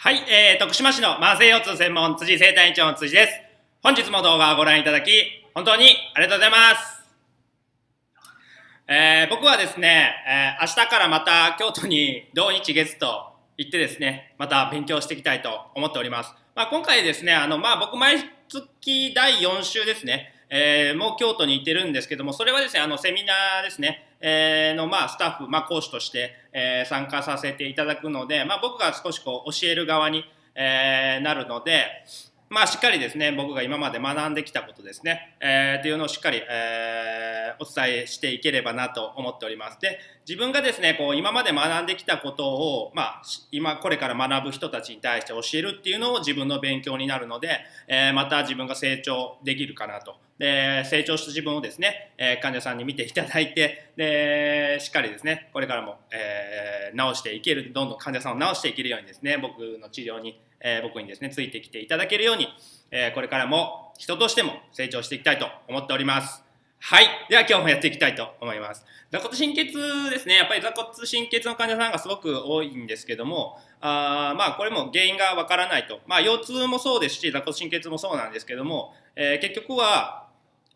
はい、えー、徳島市の慢性腰痛専門辻生体院長の辻です。本日も動画をご覧いただき、本当にありがとうございます。えー、僕はですね、えー、明日からまた京都に同日月と行ってですね、また勉強していきたいと思っております。まあ、今回ですね、あの、まあ、僕毎月第4週ですね、えー、もう京都に行ってるんですけども、それはですね、あの、セミナーですね、えー、の、まあ、スタッフ、まあ、講師として、えー、参加させていただくので、まあ、僕が少しこう、教える側に、えー、なるので、まあ、しっかりですね、僕が今まで学んできたことですね、えー、っていうのをしっかり、えー、お伝えしていければなと思っております。で、自分がですね、こう、今まで学んできたことを、まあ、今、これから学ぶ人たちに対して教えるっていうのを自分の勉強になるので、えー、また自分が成長できるかなと。で、成長した自分をですね、えー、患者さんに見ていただいて、で、しっかりですね、これからも、えー、治していける、どんどん患者さんを治していけるようにですね、僕の治療にえー、僕にですね、ついてきていただけるように、えー、これからも人としても成長していきたいと思っております。はい。では今日もやっていきたいと思います。座骨神経痛ですね。やっぱり座骨神経痛の患者さんがすごく多いんですけども、あまあこれも原因がわからないと。まあ腰痛もそうですし、座骨神経痛もそうなんですけども、えー、結局は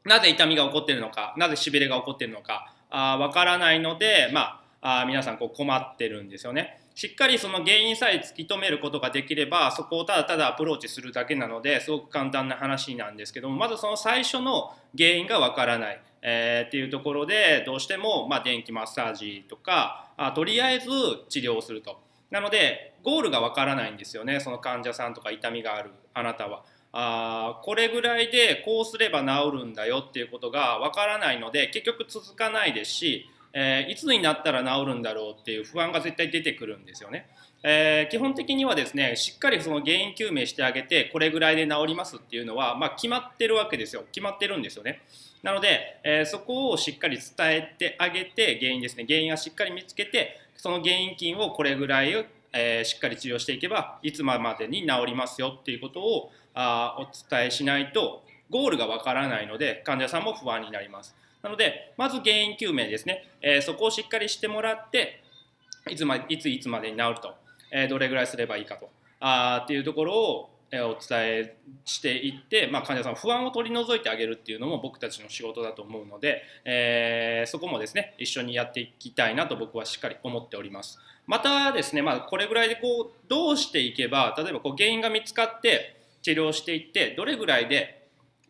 なぜ痛みが起こっているのか、なぜしびれが起こっているのか、わからないので、まあ、あ皆さんこう困ってるんですよね。しっかりその原因さえ突き止めることができればそこをただただアプローチするだけなのですごく簡単な話なんですけどもまずその最初の原因がわからない、えー、っていうところでどうしてもまあ電気マッサージとかあとりあえず治療をするとなのでゴールがわからないんですよねその患者さんとか痛みがあるあなたは。あこれぐらいでこうすれば治るんだよっていうことがわからないので結局続かないですしえー、いつになったら治るんだろうっていう不安が絶対出てくるんですよね。えー、基本的にはですねしっかりその原因究明してあげてこれぐらいで治りますっていうのは、まあ、決まってるわけですよ。決まってるんですよね。なので、えー、そこをしっかり伝えてあげて原因ですね。原因はしっかり見つけてその原因菌をこれぐらい、えー、しっかり治療していけばいつまでに治りますよっていうことをあお伝えしないとゴールがわからないので患者さんも不安になります。なので、まず原因究明ですね、えー、そこをしっかりしてもらって、いつまいついつまでに治ると、えー、どれぐらいすればいいかと。あっていうところをお伝えしていって、まあ、患者さん不安を取り除いてあげるっていうのも僕たちの仕事だと思うので、えー、そこもですね一緒にやっていきたいなと僕はしっかり思っております。またですね、まあ、これぐらいでこうどうしていけば例えばこう原因が見つかって治療していってどれぐらいで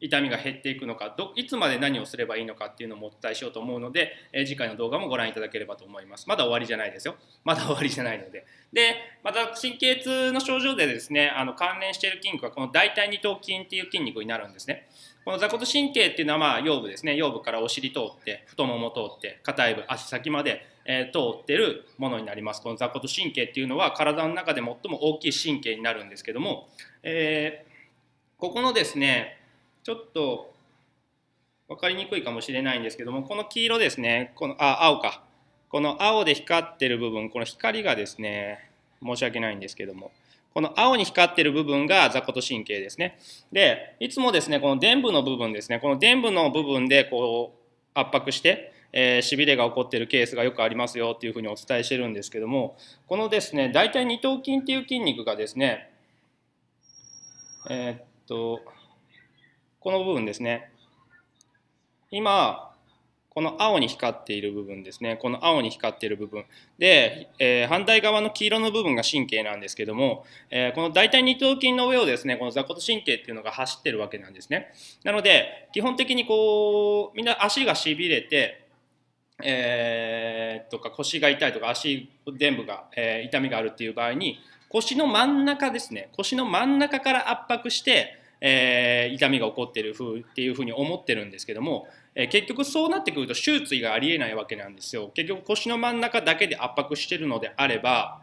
痛みが減っていくのかどいつまで何をすればいいのかっていうのもお伝えしようと思うので、え次回の動画もご覧いただければと思います。まだ終わりじゃないですよ。まだ終わりじゃないので。でまた神経痛の症状でですねあの関連している筋肉はこの大腿二頭筋っていう筋肉になるんですね。この座骨神経っていうのはまあ腰部ですね。腰部からお尻通って太もも通って硬い部足先まで、えー、通ってるものになります。この座骨神経っていうのは体の中で最も大きい神経になるんですけども、えー、ここのですねちょっと分かりにくいかもしれないんですけどもこの黄色ですねこのあ青か。この青で光ってる部分この光がですね申し訳ないんですけどもこの青に光ってる部分が座骨神経ですね。でいつもですねこの伝部の部分ですねこの伝部の部分でこう圧迫してえー、しびれが起こっているケースがよくありますよっていうふうにお伝えしてるんですけどもこのですね大体二頭筋っていう筋肉がですねえー、っとこの部分ですね。今、この青に光っている部分ですね。この青に光っている部分。で、えー、反対側の黄色の部分が神経なんですけども、えー、この大腿二頭筋の上をですね、この座骨神経っていうのが走ってるわけなんですね。なので、基本的にこう、みんな足がしびれて、えー、とか腰が痛いとか足伝部が、えー、痛みがあるっていう場合に腰の真ん中ですね。腰の真ん中から圧迫してえー、痛みが起こってる風っていうふうに思ってるんですけども、えー、結局そうなってくると手術がありえないわけなんですよ。結局腰の真ん中だけで圧迫してるのであれば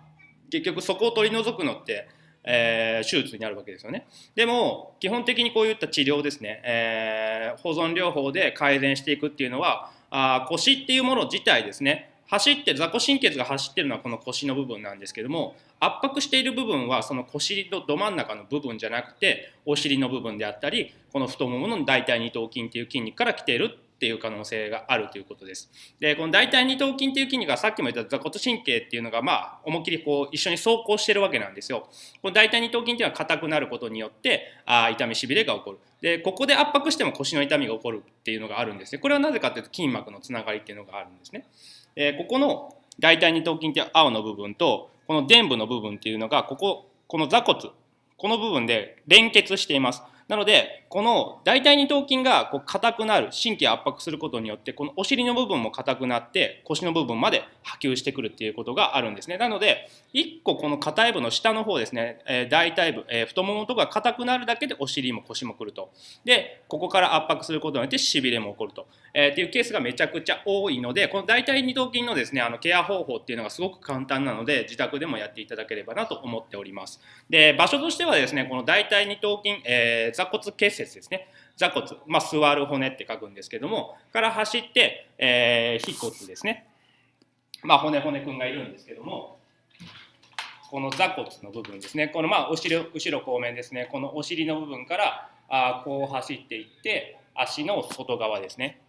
結局そこを取り除くのってえー、手術になるわけですよね。でも基本的にこういった治療ですね、えー、保存療法で改善していくっていうのはあ腰っていうもの自体ですね。走って座骨神経が走ってるのはこの腰の部分なんですけども圧迫している部分はその腰のど真ん中の部分じゃなくてお尻の部分であったりこの太ももの大腿二頭筋っていう筋肉から来ているっていう可能性があるということです。で、この大腿二頭筋っていう筋肉がさっきも言った座骨神経っていうのが、まあ、思いっきりこう一緒に走行してるわけなんですよ。この大腿二頭筋っていうのは硬くなることによって、あ痛みしびれが起こる。で、ここで圧迫しても腰の痛みが起こるっていうのがあるんですね。これはなぜかというと筋膜のつながりっていうのがあるんですね。えここの大腿二頭筋っていう青の部分と、この臀部の部分っていうのが、ここ、この座骨、この部分で連結しています。なので、この大腿二頭筋がこう硬くなる、神経圧迫することによって、このお尻の部分も硬くなって、腰の部分まで波及してくるっていうことがあるんですね。なので、1個この硬い部の下の方ですね、えー、大腿部、えー、太ももとか硬くなるだけでお尻も腰もくると。で、ここから圧迫することによってしびれも起こると。えー、っていうケースがめちゃくちゃ多いので、この大腿二頭筋のですね、あのケア方法っていうのがすごく簡単なので、自宅でもやっていただければなと思っております。で、場所としてはですね、この大腿二頭筋、えー、座骨結節ですね。座骨、まあ、座る骨って書くんですけども、から走って、えー、腓骨ですね。まあ、骨骨くんがいるんですけども、この座骨の部分ですね。このまあ、後ろ、後ろ後面ですね。このお尻の部分から、あこう走っていって、足の外側ですね。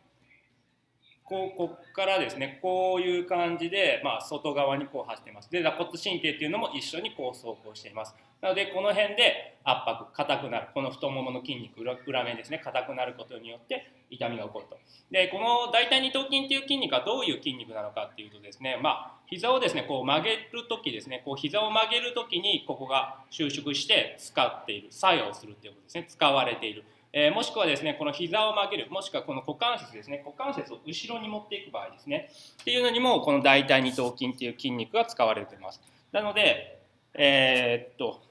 こうこっからですねこういう感じで、まあ、外側にこう走っています。で座骨神経っていうのも一緒にこう走行しています。なのでこの辺で圧迫硬くなるこの太ももの筋肉裏面ですね硬くなることによって痛みが起こると。でこの大腿二頭筋っていう筋肉はどういう筋肉なのかっていうとですねまあ膝をですねこう曲げる時ですねこう膝を曲げる時にここが収縮して使っている作用するっていうことですね。使われている。えー、もしくはですね、この膝を曲げる、もしくはこの股関節ですね、股関節を後ろに持っていく場合ですね、っていうのにも、この大腿二頭筋っていう筋肉が使われています。なので、えー、っと、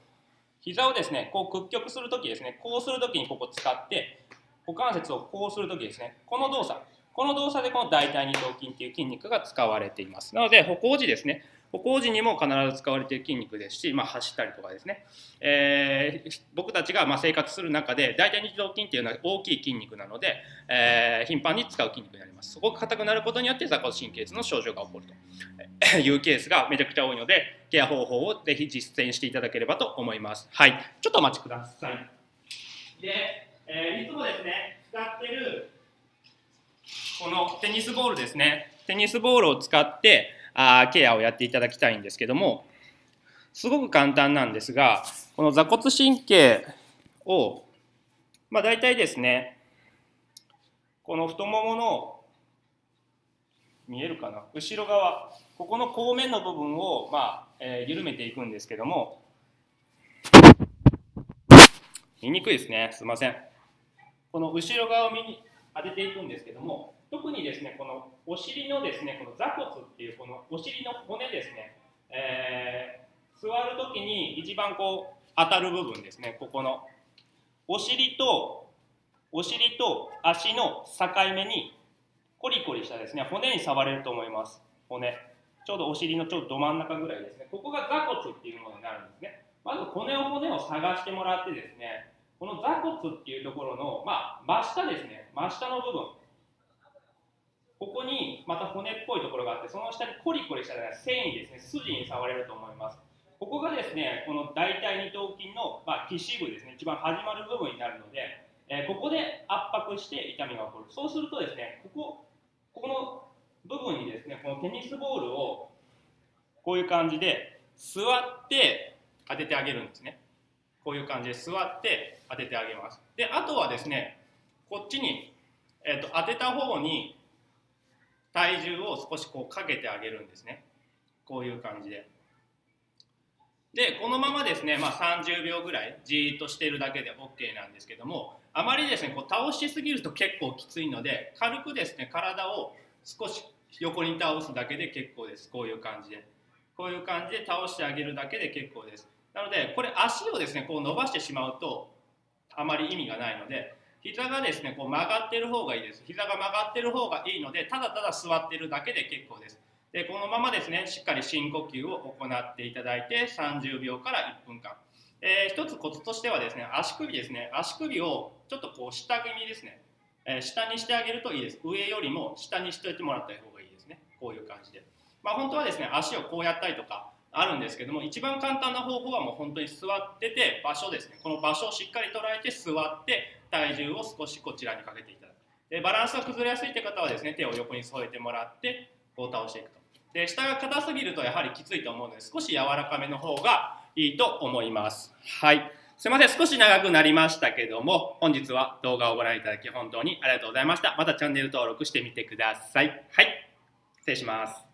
膝をですね、こう屈曲するときですね、こうするときにここ使って、股関節をこうするときですね、この動作、この動作でこの大腿二頭筋っていう筋肉が使われています。なので、歩行時ですね、歩行時にも必ず使われている筋肉ですし、まあ、走ったりとかですね、えー、僕たちがま生活する中で大腿二頭筋っていうのは大きい筋肉なので、えー、頻繁に使う筋肉になります。そこが硬くなることによって座骨神経痛の症状が起こると。いうケースがめちゃくちゃ多いのでケア方法をぜひ実践していただければと思います。はい。ちょっとお待ちください。で、えー、いつもですね使ってるこのテニスボールですね。テニスボールを使ってあケアをやっていただきたいんですけどもすごく簡単なんですがこの座骨神経をまあ大体ですねこの太ももの見えるかな？後ろ側ここの後面の部分を、まあえー、緩めていくんですけども見にくいですね。すいません。この後ろ側を見に当てていくんですけども特にですねこのお尻のですねこの座骨っていうこのお尻の骨ですね、えー、座るときに一番こう当たる部分ですねここのお尻とお尻と足の境目にコリコリしたですね骨に触れると思います。骨。ちょうどお尻のちょうどど真ん中ぐらいですね。ここが座骨っていうものになるんですね。まず骨を骨を探してもらってですねこの座骨っていうところの、まあ、真下ですね真下の部分。ここにまた骨っぽいところがあって、その下にコリコリした、繊維ですね、筋に触れると思います。ここがですね、この大腿二頭筋の、まあ、皮脂部ですね、一番始まる部分になるので、えー、ここで圧迫して痛みが起こる。そうするとですね、ここ、ここの部分にですね、このテニスボールをこういう感じで座って当ててあげるんですね。こういう感じで座って当ててあげます。で、あとはですね、こっちに、えーと当てた方に体重を少しこうかけてあげるんですね。こういう感じで。でこのままですね、まあ、30秒ぐらいじーっとしてるだけで OK なんですけどもあまりですねこう倒しすぎると結構きついので軽くですね体を少し横に倒すだけで結構です。こういう感じで。こういう感じで倒してあげるだけで結構です。なのでこれ足をですねこう伸ばしてしまうとあまり意味がないので膝がですねこう曲がってる方がいいです。膝が曲がってる方がいいのでただただ座ってるだけで結構です。でこのままですねしっかり深呼吸を行っていただいて30秒から1分間、えー、一つコツとしてはですね足首ですね。足首をちょっとこう下気味ですね、えー、下にしてあげるといいです。上よりも下にしておいてもらった方がいいですね。こういう感じで。まあ本当はですね足をこうやったりとかあるんですけども一番簡単な方法はもう本当に座ってて場所ですね。この場所をしっかり捉えて座って体重を少しこちらにかけていただく。でバランスが崩れやすいって方はですね手を横に添えてもらってこう倒していくと。で下が硬すぎるとやはりきついと思うので少し柔らかめの方がいいと思います。はい。すいません。少し長くなりましたけども本日は動画をご覧いただき本当にありがとうございました。またチャンネル登録してみてください。はい。失礼します。